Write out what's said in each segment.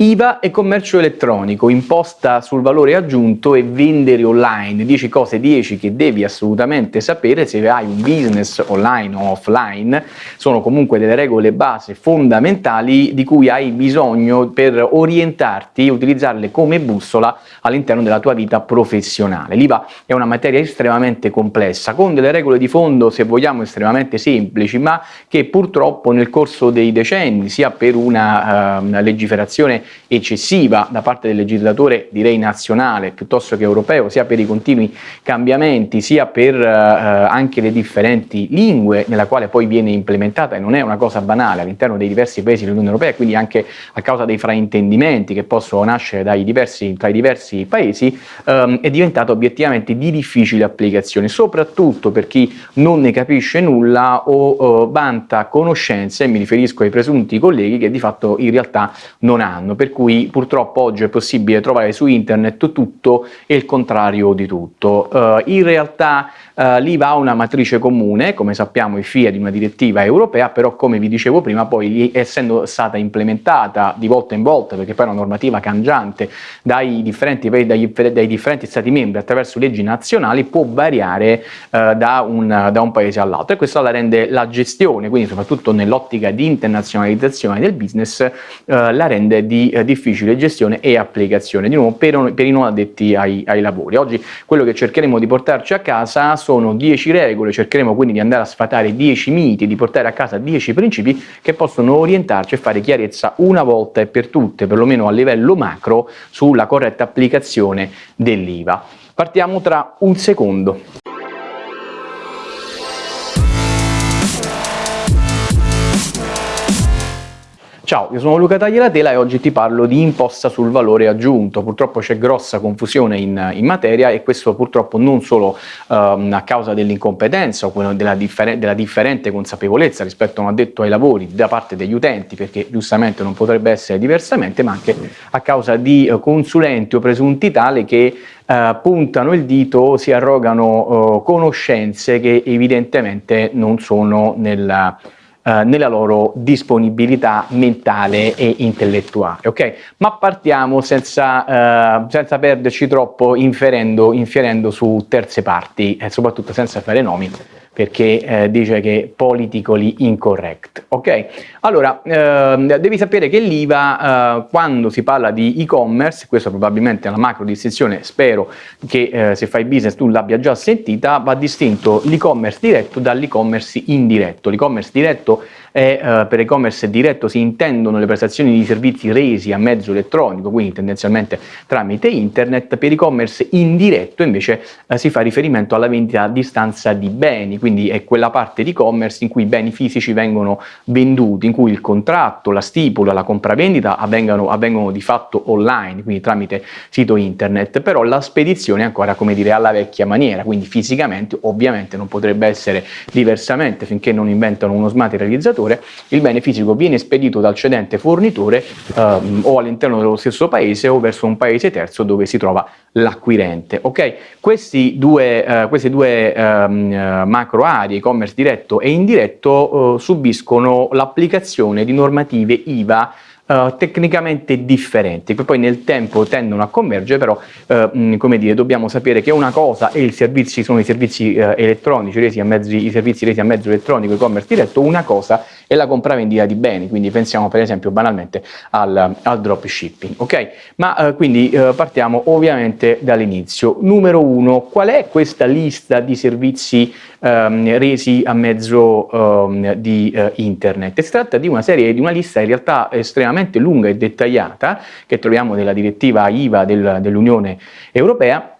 IVA e commercio elettronico, imposta sul valore aggiunto e vendere online, 10 cose 10 che devi assolutamente sapere se hai un business online o offline, sono comunque delle regole base fondamentali di cui hai bisogno per orientarti e utilizzarle come bussola all'interno della tua vita professionale. L'IVA è una materia estremamente complessa, con delle regole di fondo se vogliamo estremamente semplici, ma che purtroppo nel corso dei decenni, sia per una, una legiferazione eccessiva da parte del legislatore direi nazionale piuttosto che europeo, sia per i continui cambiamenti, sia per uh, anche le differenti lingue nella quale poi viene implementata e non è una cosa banale all'interno dei diversi paesi dell'Unione Europea, quindi anche a causa dei fraintendimenti che possono nascere diversi, tra i diversi paesi, um, è diventata obiettivamente di difficile applicazione, soprattutto per chi non ne capisce nulla o uh, vanta conoscenze, mi riferisco ai presunti colleghi che di fatto in realtà non hanno, per cui purtroppo oggi è possibile trovare su internet tutto e il contrario di tutto. Uh, in realtà uh, l'IVA ha una matrice comune, come sappiamo i FIA di una direttiva europea, però come vi dicevo prima poi essendo stata implementata di volta in volta, perché poi è una normativa cangiante dai differenti, dai, dai differenti stati membri attraverso leggi nazionali, può variare uh, da, un, da un paese all'altro e questo la rende la gestione, quindi soprattutto nell'ottica di internazionalizzazione del business, la rende di uh, difficile gestione e applicazione, di nuovo per, per i non addetti ai, ai, lavori. Oggi quello che cercheremo di portarci a casa sono 10 regole, cercheremo quindi di andare a sfatare 10 miti, di portare a casa 10 principi che possono orientarci e fare chiarezza una volta e per tutte, perlomeno a livello macro, sulla corretta applicazione dell'IVA. Partiamo tra un secondo. Ciao, io sono Luca Tagliatela e oggi ti parlo di imposta sul valore aggiunto. Purtroppo c'è grossa confusione in, in, materia e questo purtroppo non solo um, a causa dell'incompetenza o della, differ della, differente consapevolezza rispetto a un addetto ai lavori da parte degli utenti, perché giustamente non potrebbe essere diversamente, ma anche a causa di uh, consulenti o presunti tali che uh, puntano il dito o si arrogano uh, conoscenze che evidentemente non sono nella eh, nella loro disponibilità mentale e intellettuale. ok? Ma partiamo senza, uh, senza perderci troppo inferendo, infierendo su terze parti e soprattutto senza fare nomi perché eh, dice che è politically incorrect, ok? Allora, eh, devi sapere che l'IVA, eh, quando si parla di e-commerce, questa probabilmente è una macro distinzione, spero che eh, se fai business tu l'abbia già sentita, va distinto l'e-commerce diretto dall'e-commerce indiretto. L'e-commerce diretto è, eh, per e-commerce diretto si intendono le prestazioni di servizi resi a mezzo elettronico, quindi tendenzialmente tramite internet, per e-commerce indiretto invece eh, si fa riferimento alla vendita a distanza di beni, quindi è quella parte di e-commerce in cui i beni fisici vengono venduti, in cui il contratto, la stipula, la compravendita avvengono, avvengono di fatto online, quindi tramite sito internet, però la spedizione è ancora come dire alla vecchia maniera, quindi fisicamente ovviamente non potrebbe essere diversamente finché non inventano uno smaterializzatore, il bene fisico viene spedito dal cedente fornitore ehm, o all'interno dello stesso paese o verso un paese terzo dove si trova l'acquirente. Ok? Questi due, eh, queste due ehm, macro macro aree, e-commerce diretto e indiretto, eh, subiscono l'applicazione di normative IVA Uh, tecnicamente differenti, che poi nel tempo tendono a convergere, però uh, come dire, dobbiamo sapere che una cosa è il servizi, sono i servizi uh, elettronici resi a mezzo, i servizi resi a mezzo elettronico, e-commerce diretto, una cosa è la compravendita di beni, quindi pensiamo per esempio banalmente al, al dropshipping, ok? Ma quindi partiamo ovviamente dall'inizio. Numero uno, qual è questa lista di servizi um, resi a mezzo um, di internet? Si tratta di una serie, di una lista in realtà estremamente estremamente lunga e dettagliata che troviamo nella direttiva IVA del, dell'Unione Europea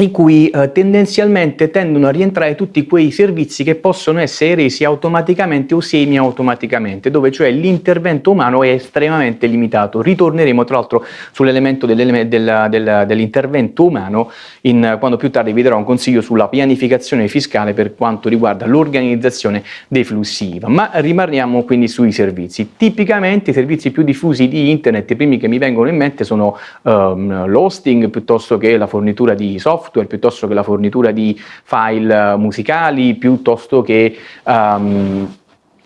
in cui eh, tendenzialmente tendono a rientrare tutti quei servizi che possono essere resi automaticamente o semi-automaticamente, dove cioè l'intervento umano è estremamente limitato. Ritorneremo tra l'altro sull'elemento dell'intervento umano in, quando più tardi vi darò un consiglio sulla pianificazione fiscale per quanto riguarda l'organizzazione dei flussi IVA. Ma rimaniamo quindi sui servizi. Tipicamente i servizi più diffusi di internet, i primi che mi vengono in mente sono um, l'hosting piuttosto che la fornitura di software, software piuttosto che la fornitura di file musicali, piuttosto che um,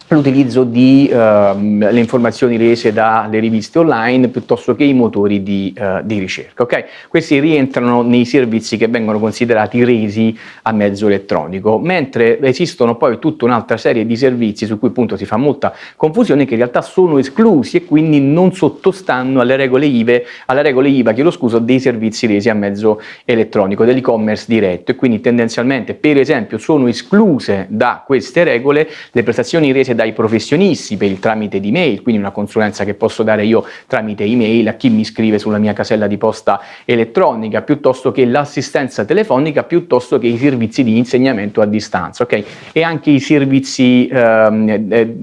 l'utilizzo di uh, le informazioni rese dalle riviste online piuttosto che i motori di, uh, di, ricerca. Okay? Questi rientrano nei servizi che vengono considerati resi a mezzo elettronico, mentre esistono poi tutta un'altra serie di servizi su cui appunto si fa molta confusione che in realtà sono esclusi e quindi non sottostanno alle regole IVA, alle regole IVA chiedo scuso, dei servizi resi a mezzo elettronico, dell'e-commerce diretto e quindi tendenzialmente per esempio sono escluse da queste regole le prestazioni rese da dai professionisti per il tramite di mail, quindi una consulenza che posso dare io tramite email a chi mi scrive sulla mia casella di posta elettronica, piuttosto che l'assistenza telefonica, piuttosto che i servizi di insegnamento a distanza, ok? E anche i servizi ehm, eh,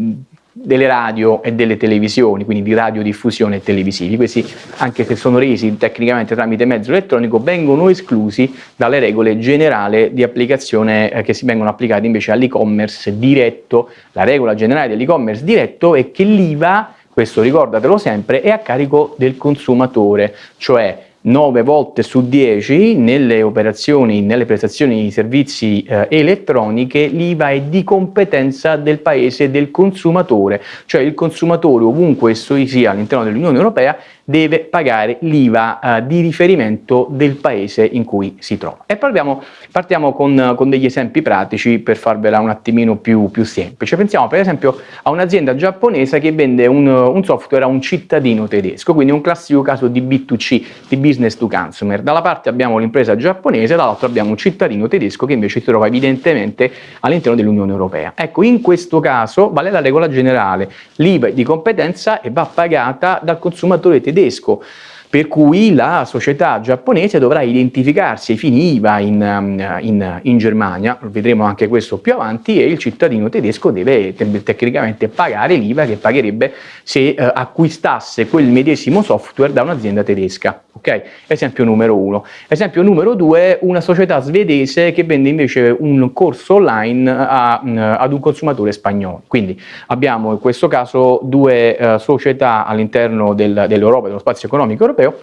delle radio e delle televisioni, quindi di radiodiffusione televisivi. Questi, anche se sono resi tecnicamente tramite mezzo elettronico, vengono esclusi dalle regole generali di applicazione eh, che si vengono applicate invece all'e-commerce diretto. La regola generale dell'e-commerce diretto è che l'IVA, questo ricordatelo sempre, è a carico del consumatore, cioè 9 volte su 10 nelle operazioni, nelle prestazioni di servizi eh, elettroniche l'IVA è di competenza del paese del consumatore, cioè il consumatore ovunque esso sia all'interno dell'Unione Europea deve pagare l'IVA eh, di riferimento del paese in cui si trova. E parliamo, partiamo con, con, degli esempi pratici per farvela un attimino più, più semplice. Pensiamo per esempio a un'azienda giapponese che vende un, un, software a un cittadino tedesco, quindi un classico caso di B2C, di business to consumer. Dalla parte abbiamo l'impresa giapponese, dall'altro abbiamo un cittadino tedesco che invece si trova evidentemente all'interno dell'Unione Europea. Ecco, in questo caso vale la regola generale, l'IVA di competenza e va pagata dal consumatore tedesco tedesco per cui la società giapponese dovrà identificarsi ai fini IVA in, um, in, in, Germania, vedremo anche questo più avanti, e il cittadino tedesco deve tecnicamente pagare l'IVA che pagherebbe se uh, acquistasse quel medesimo software da un'azienda tedesca. Okay? Esempio numero uno. Esempio numero due, una società svedese che vende invece un corso online a, uh, ad un consumatore spagnolo. Quindi abbiamo in questo caso due uh, società all'interno del, dell'Europa, dello spazio economico europeo, europeo,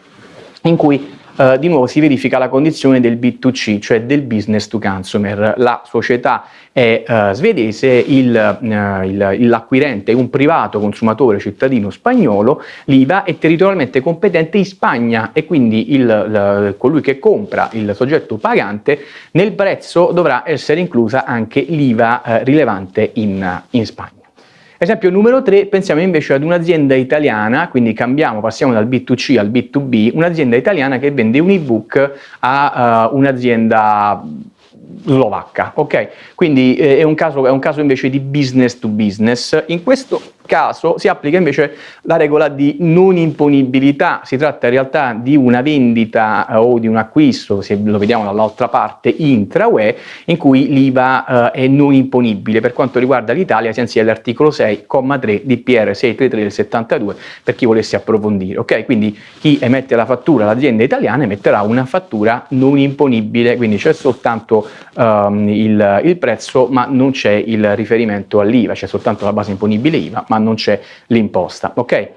in cui Uh, di nuovo si verifica la condizione del B2C, cioè del business to consumer. La società è uh, svedese, uh, l'acquirente è un privato consumatore cittadino spagnolo, l'IVA è territorialmente competente in Spagna e quindi il, il, colui che compra, il soggetto pagante, nel prezzo dovrà essere inclusa anche l'IVA rilevante in, in Spagna. Esempio numero 3, pensiamo invece ad un'azienda italiana, quindi cambiamo, passiamo dal B2C al B2B, un'azienda italiana che vende un ebook a uh, un'azienda slovacca, ok? Quindi eh, è, un caso, è un caso invece di business to business. In questo caso si applica invece la regola di non imponibilità, si tratta in realtà di una vendita eh, o di un acquisto, se lo vediamo dall'altra parte, intra-UE, in cui l'IVA eh, è non imponibile. Per quanto riguarda l'Italia, senza l'articolo 6,3 di PR 633 del 72, per chi volesse approfondire, ok? Quindi chi emette la fattura, l'azienda italiana, emetterà una fattura non imponibile, quindi c'è soltanto um, il, il prezzo, ma non c'è il riferimento all'IVA, c'è soltanto la base imponibile IVA, ma non c'è l'imposta. Ok?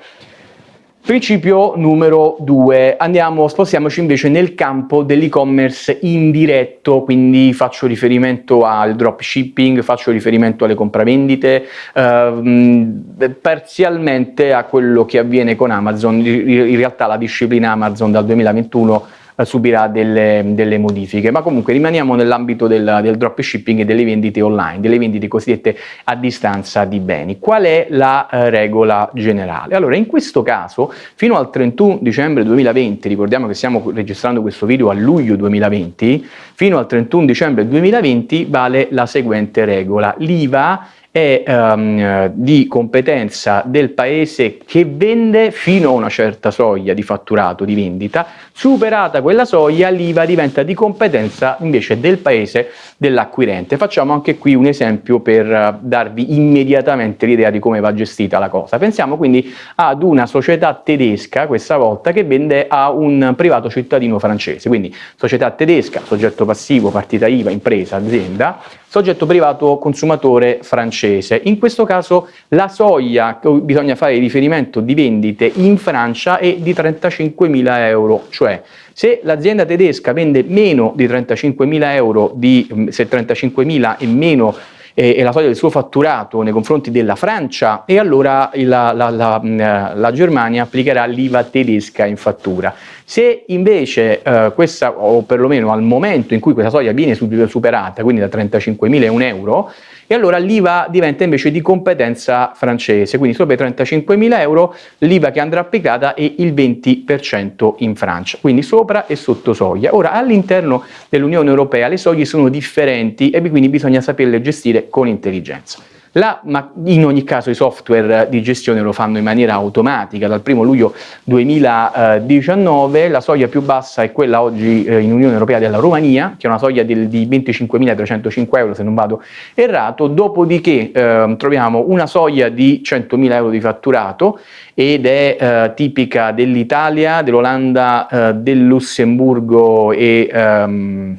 Principio numero due, andiamo, spostiamoci invece nel campo dell'e-commerce indiretto, quindi faccio riferimento al dropshipping, faccio riferimento alle compravendite, ehm, parzialmente a quello che avviene con Amazon, in realtà la disciplina Amazon dal 2021 subirà delle, delle, modifiche, ma comunque rimaniamo nell'ambito del, del dropshipping e delle vendite online, delle vendite cosiddette a distanza di beni. Qual è la eh, regola generale? Allora, in questo caso, fino al 31 dicembre 2020, ricordiamo che stiamo registrando questo video a luglio 2020, fino al 31 dicembre 2020 vale la seguente regola. L'IVA è um, di competenza del paese che vende fino a una certa soglia di fatturato di vendita, superata quella soglia l'IVA diventa di competenza invece del paese dell'acquirente. Facciamo anche qui un esempio per uh, darvi immediatamente l'idea di come va gestita la cosa. Pensiamo quindi ad una società tedesca, questa volta, che vende a un privato cittadino francese, quindi società tedesca, soggetto passivo, partita IVA, impresa, azienda, soggetto privato consumatore francese. In questo caso la soglia cui bisogna fare riferimento di vendite in Francia è di 35.000 euro, cioè se l'azienda tedesca vende meno di 35.000 euro, di, se 35.000 e meno e, la soglia del suo fatturato nei confronti della Francia e allora la, la, la, la Germania applicherà l'IVA tedesca in fattura. Se invece eh, questa, o perlomeno al momento in cui questa soglia viene superata, quindi da 35.000 a 1 euro, e allora l'IVA diventa invece di competenza francese, quindi sopra i 35.000 euro l'IVA che andrà applicata è il 20% in Francia, quindi sopra e sotto soglia. Ora all'interno dell'Unione Europea le soglie sono differenti e quindi bisogna saperle gestire con intelligenza. La, ma in ogni caso i software di gestione lo fanno in maniera automatica, dal 1 luglio 2019 la soglia più bassa è quella oggi eh, in Unione Europea della Romania, che è una soglia del, di 25.305 euro se non vado errato, dopodiché eh, troviamo una soglia di 100.000 euro di fatturato ed è eh, tipica dell'Italia, dell'Olanda, eh, del Lussemburgo e... Ehm,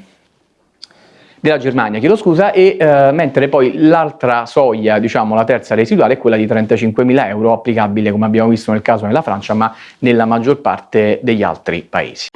della Germania, chiedo scusa, e eh, mentre poi l'altra soglia, diciamo la terza residuale, è quella di 35.000 euro applicabile come abbiamo visto nel caso della Francia, ma nella maggior parte degli altri paesi.